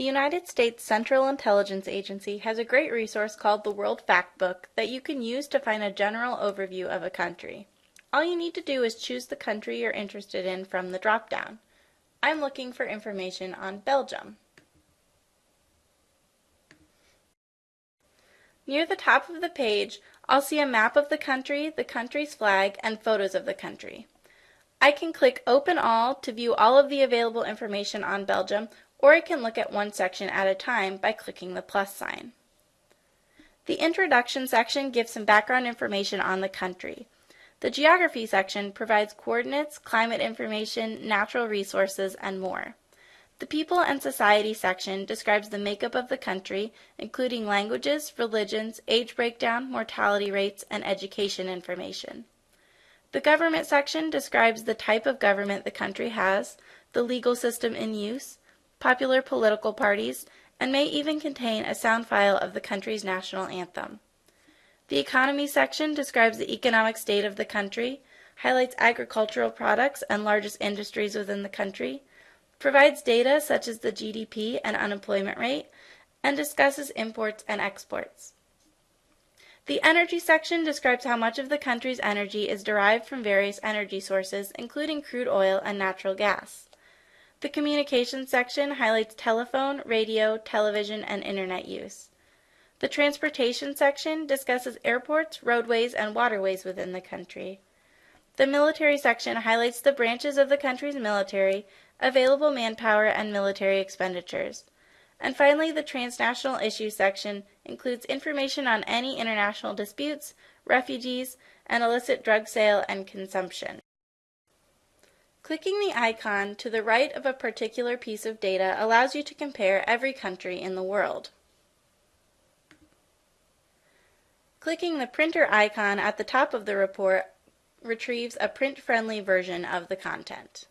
The United States Central Intelligence Agency has a great resource called the World Factbook that you can use to find a general overview of a country. All you need to do is choose the country you're interested in from the drop-down. I'm looking for information on Belgium. Near the top of the page, I'll see a map of the country, the country's flag, and photos of the country. I can click Open All to view all of the available information on Belgium or I can look at one section at a time by clicking the plus sign. The introduction section gives some background information on the country. The geography section provides coordinates, climate information, natural resources, and more. The people and society section describes the makeup of the country, including languages, religions, age breakdown, mortality rates, and education information. The government section describes the type of government the country has, the legal system in use, popular political parties, and may even contain a sound file of the country's national anthem. The economy section describes the economic state of the country, highlights agricultural products and largest industries within the country, provides data such as the GDP and unemployment rate, and discusses imports and exports. The energy section describes how much of the country's energy is derived from various energy sources, including crude oil and natural gas. The communications section highlights telephone, radio, television, and internet use. The transportation section discusses airports, roadways, and waterways within the country. The military section highlights the branches of the country's military, available manpower, and military expenditures. And finally, the transnational issues section includes information on any international disputes, refugees, and illicit drug sale and consumption. Clicking the icon to the right of a particular piece of data allows you to compare every country in the world. Clicking the printer icon at the top of the report retrieves a print-friendly version of the content.